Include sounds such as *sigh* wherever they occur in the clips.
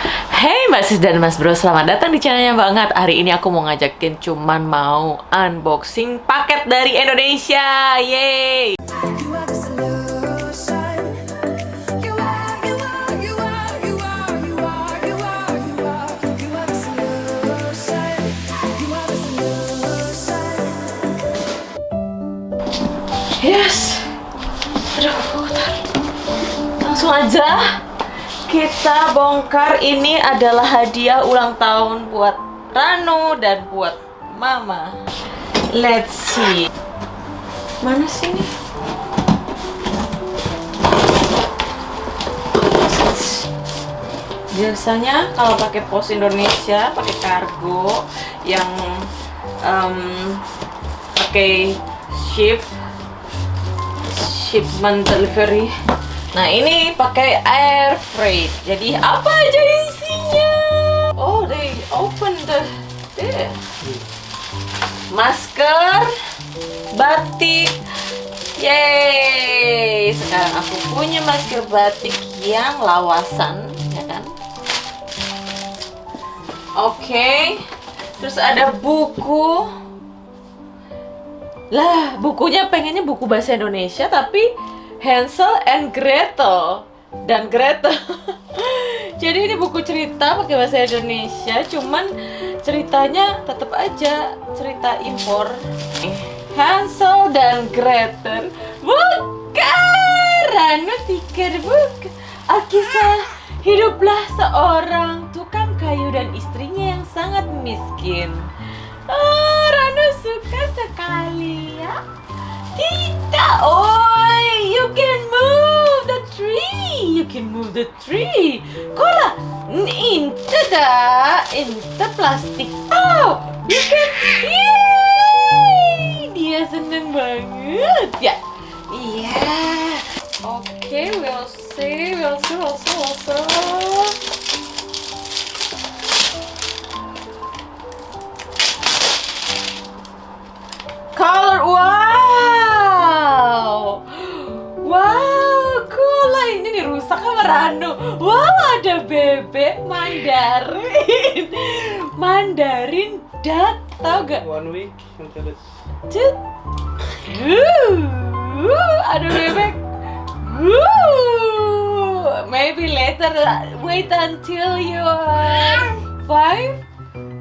Hey Mbak Sis dan Mas Bro, selamat datang di channelnya banget Hari ini aku mau ngajakin cuman mau unboxing paket dari Indonesia Yeay. Yes Aduh, bentar. Langsung aja kita bongkar ini adalah hadiah ulang tahun buat Rano dan buat Mama Let's see Mana sih ini? Biasanya kalau pakai pos Indonesia pakai kargo yang em, pakai ship shipment delivery. Nah ini pakai air freight. Jadi apa aja isinya? Oh they open the there. Masker, batik. Yeay! Sekarang aku punya masker batik yang lawasan, ya kan? Oke. Terus ada buku. Lah, bukunya pengennya buku bahasa Indonesia tapi Hansel and Gretel dan Gretel. *laughs* Jadi ini buku cerita pakai bahasa Indonesia, cuman ceritanya tetap aja cerita impor. Hansel dan Gretel. Bukan, Rano tikar bukan. Alkisah hiduplah seorang tukang kayu dan istrinya yang sangat miskin. Oh, Rano suka sekali ya. Tidak, oi, you can move the tree, you can move the tree. Kola, inte da, inte plastic Oh, you can, yay, dia seneng banget ya. Iya, oke, we'll see, we'll see, we'll see, we'll see. Rano wow ada bebek mandarin. Mandarin duck tau gak? One week until it's Cut. Wuh, ada bebek. Wuh, maybe later wait until you are five.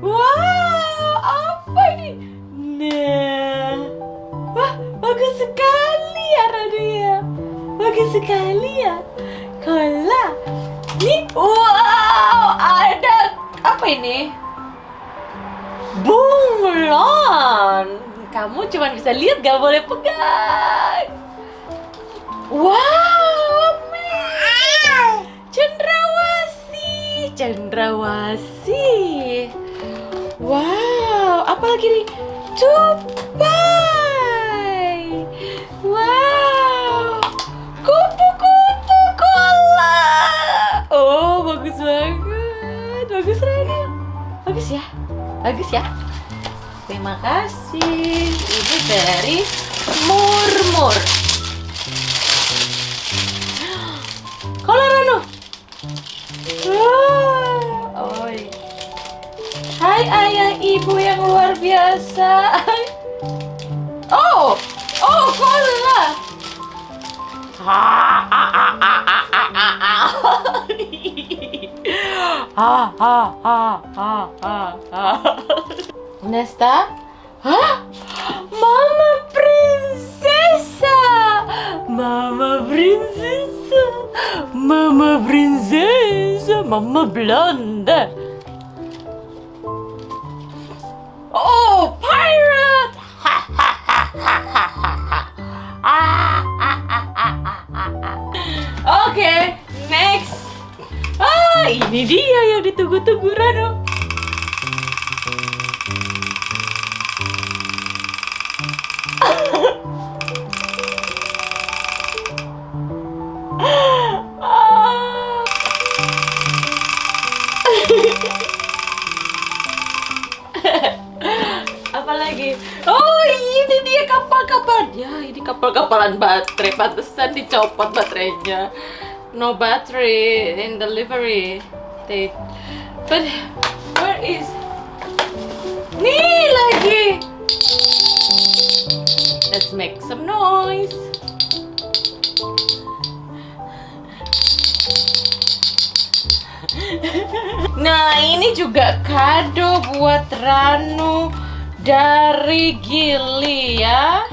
Wow apa ini? Nah, wah bagus sekali ya Radia, bagus sekali ya. Kola, nih, wow, ada apa ini? Bunglon. Kamu cuma bisa lihat, gak boleh pegang. Wow. Cendrawasi, cendrawasi. Wow, apa lagi nih? Tupai. Bagus Rani. Bagus ya. Bagus ya. Terima kasih. Ini dari Murmur. Kola Rano. Oi. Hai ayah ibu yang luar biasa. Oh, oh kola. Ha, ha, ha, ha, ah, ah, ah, ah, ah, ah. Onde está? Ah! Mama princesa! Mama princesa! Mama princesa! Mama blonda! Ini dia yang ditunggu-tunggu Rano. Ah. *laughs* Apalagi? Oh ini dia kapal-kapal Ya ini kapal-kapalan baterai Pantesan dicopot baterainya No battery in delivery they but where is nih lagi? Let's make some noise. *laughs* Nah ini juga kado buat Ranu dari Gili ya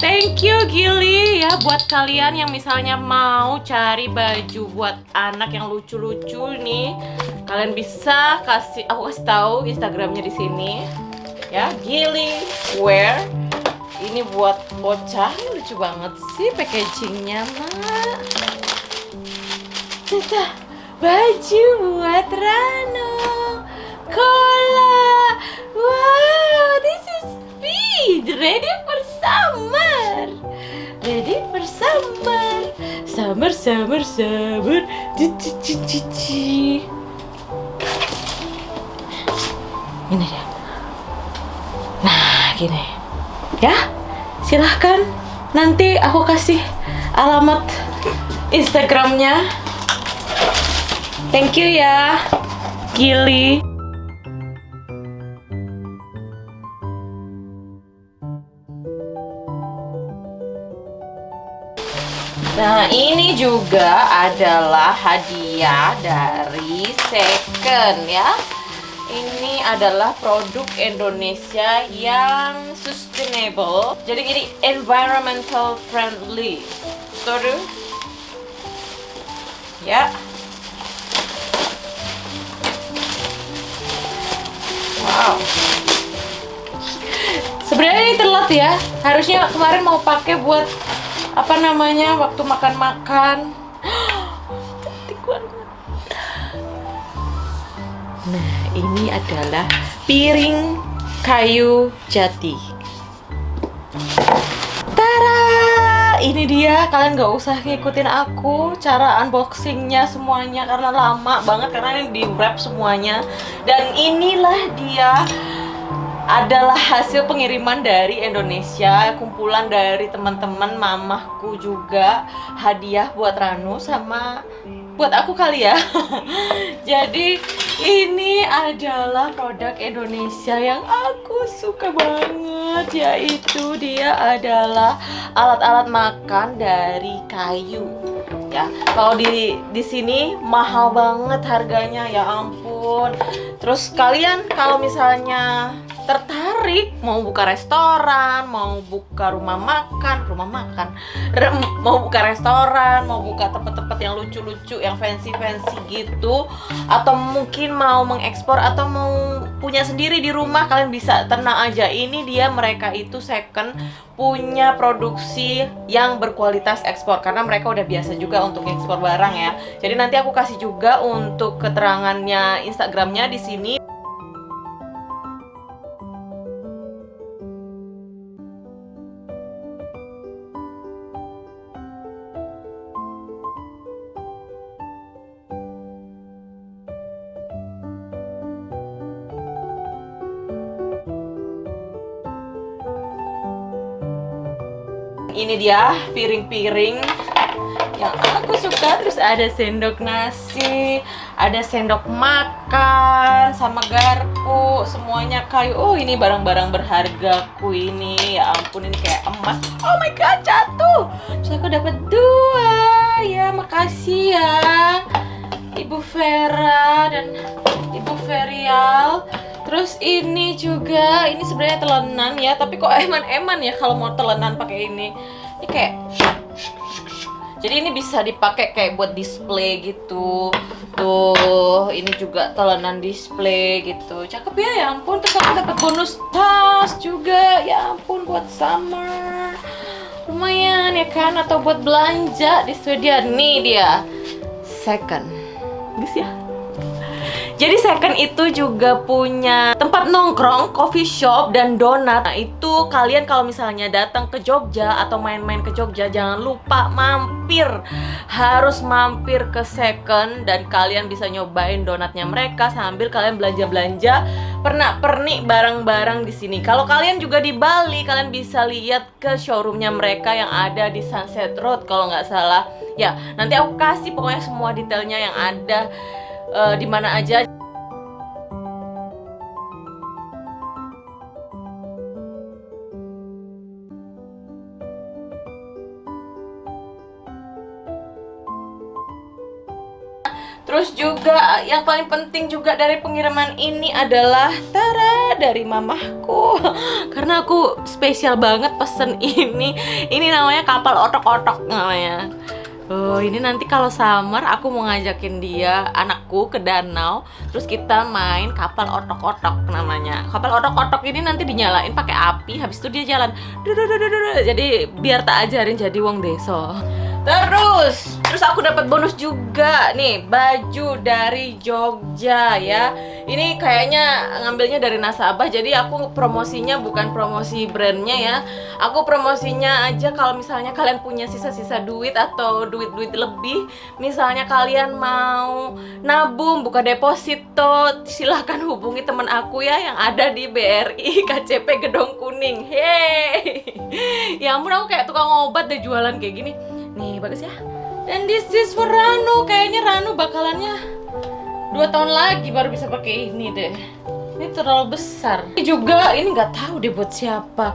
Thank you Gili ya buat kalian yang misalnya mau cari baju buat anak yang lucu-lucu nih Kalian bisa kasih aku kasih tahu Instagramnya di sini ya Gili Wear. Ini buat bocah ini lucu banget sih packagingnya mak. Tata, baju buat Rano. Cola Wow, this is sweet Ready summer Ready for summer Summer, summer, summer Cici, Ini dia. Nah, gini. Ya, silahkan. Nanti aku kasih alamat Instagramnya. Thank you ya, Gili. Nah, ini juga adalah hadiah dari Second ya. Ini adalah produk Indonesia yang sustainable. Jadi ini environmental friendly. Sorry. Ya. Wow. Sebenarnya ini telat ya. Harusnya kemarin mau pakai buat apa namanya waktu makan-makan. *gasps* Nah, ini adalah piring kayu jati. Tara, ini dia. Kalian nggak usah ngikutin aku cara unboxingnya semuanya karena lama banget karena ini di wrap semuanya. Dan inilah dia adalah hasil pengiriman dari Indonesia, kumpulan dari teman-teman mamahku juga hadiah buat Ranu sama buat aku kali ya. *laughs* Jadi ini adalah produk Indonesia yang aku suka banget yaitu dia adalah alat-alat makan dari kayu. Ya, kalau di di sini mahal banget harganya ya ampun. Terus kalian kalau misalnya tertarik mau buka restoran, mau buka rumah makan, rumah makan, re- mau buka restoran, mau buka tempat-tempat yang lucu-lucu, yang fancy-fancy gitu, atau mungkin mau mengekspor atau mau punya sendiri di rumah, kalian bisa tenang aja. Ini dia mereka itu second punya produksi yang berkualitas ekspor karena mereka udah biasa juga untuk ekspor barang ya. Jadi nanti aku kasih juga untuk keterangannya Instagramnya di sini. Ini dia piring-piring yang aku suka. Terus ada sendok nasi, ada sendok makan, sama garpu, semuanya kayu. Oh ini barang-barang berhargaku ini. Ya ampun ini kayak emas. Oh my god jatuh. Terus aku dapat dua. Ya makasih ya. Ibu Vera dan Ibu Ferial. Terus ini juga, ini sebenarnya telenan ya, tapi kok eman-eman ya kalau mau telenan pakai ini. Ini kayak jadi ini bisa dipakai kayak buat display gitu. Tuh, ini juga telenan display gitu. Cakep ya, ya ampun. Terus aku dapat bonus tas juga. Ya ampun buat summer. Lumayan ya kan atau buat belanja di Swedia nih dia. Second. Bagus ya? Jadi second itu juga punya tempat nongkrong, coffee shop dan donat. Nah, itu kalian kalau misalnya datang ke Jogja atau main-main ke Jogja jangan lupa mampir. Harus mampir ke second dan kalian bisa nyobain donatnya mereka sambil kalian belanja-belanja pernak-pernik barang-barang di sini. Kalau kalian juga di Bali, kalian bisa lihat ke showroomnya mereka yang ada di Sunset Road kalau nggak salah. Ya, nanti aku kasih pokoknya semua detailnya yang ada eh, di mana aja. Terus juga yang paling penting juga dari pengiriman ini adalah Tara dari mamahku. *laughs* Karena aku spesial banget pesen ini. Ini namanya kapal otok-otok namanya Oh, ini nanti kalau summer aku mau ngajakin dia, anakku ke danau, terus kita main kapal otok-otok namanya. Kapal otok-otok ini nanti dinyalain pakai api, habis itu dia jalan. Jadi biar tak ajarin jadi wong deso. Terus, terus aku dapat bonus juga nih baju dari Jogja ya. Ini kayaknya ngambilnya dari nasabah, jadi aku promosinya bukan promosi brandnya ya. Aku promosinya aja kalau misalnya kalian punya sisa-sisa duit atau duit-duit lebih, misalnya kalian mau nabung buka deposito, silahkan hubungi teman aku ya yang ada di BRI *laughs* KCP Gedong Kuning. Hey, ya ampun aku kayak tukang obat deh jualan kayak gini. Nih bagus ya. Dan this is for Ranu. Kayaknya Ranu bakalannya dua tahun lagi baru bisa pakai ini deh. Ini terlalu besar. Ini juga ini nggak tahu deh buat siapa.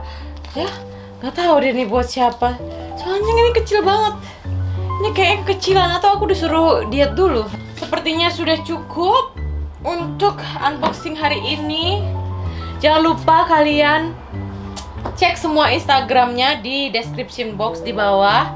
Ya nggak tahu deh ini buat siapa. Soalnya ini kecil banget. Ini kayak kecilan atau aku disuruh diet dulu. Sepertinya sudah cukup untuk unboxing hari ini. Jangan lupa kalian cek semua Instagramnya di description box di bawah.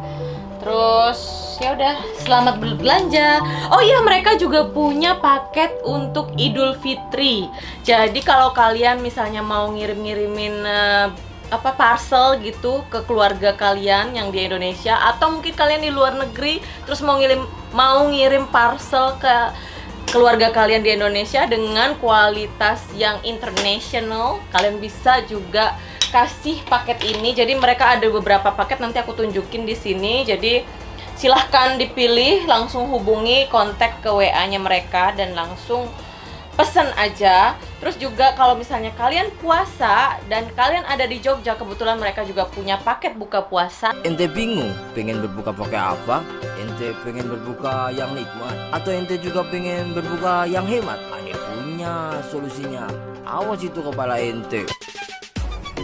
Terus ya udah selamat berbelanja. Oh iya mereka juga punya paket untuk Idul Fitri. Jadi kalau kalian misalnya mau ngirim-ngirimin eh, apa parcel gitu ke keluarga kalian yang di Indonesia atau mungkin kalian di luar negeri terus mau ngirim mau ngirim parcel ke keluarga kalian di Indonesia dengan kualitas yang international kalian bisa juga kasih paket ini jadi mereka ada beberapa paket nanti aku tunjukin di sini jadi silahkan dipilih langsung hubungi kontak ke WA nya mereka dan langsung pesen aja terus juga kalau misalnya kalian puasa dan kalian ada di Jogja kebetulan mereka juga punya paket buka puasa Ente bingung pengen berbuka pakai apa? Ente pengen berbuka yang nikmat atau ente juga pengen berbuka yang hemat? Ane punya solusinya. Awas itu kepala ente.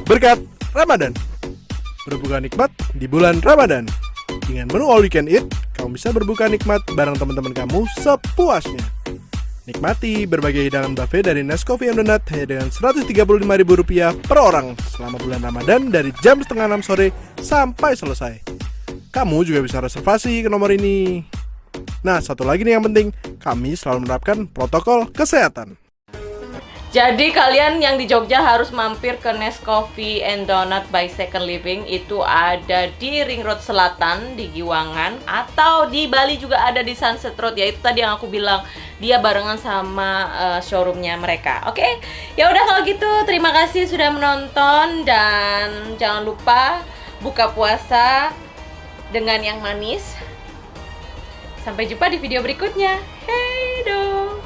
Berkat Ramadan. Berbuka nikmat di bulan Ramadan. Dengan menu all you can eat, kamu bisa berbuka nikmat bareng teman-teman kamu sepuasnya. Nikmati berbagai hidangan buffet dari Nescoffee and Donut hanya dengan Rp135.000 per orang selama bulan Ramadan dari jam setengah 6 sore sampai selesai. Kamu juga bisa reservasi ke nomor ini. Nah, satu lagi nih yang penting, kami selalu menerapkan protokol kesehatan. Jadi kalian yang di Jogja harus mampir ke Nescoffee and Donut by Second Living itu ada di Ring Road Selatan di Giwangan atau di Bali juga ada di Sunset Road ya itu tadi yang aku bilang dia barengan sama eh, showroomnya mereka. Oke, ya udah kalau gitu terima kasih sudah menonton dan jangan lupa buka puasa dengan yang manis. Sampai jumpa di video berikutnya. Hey dong.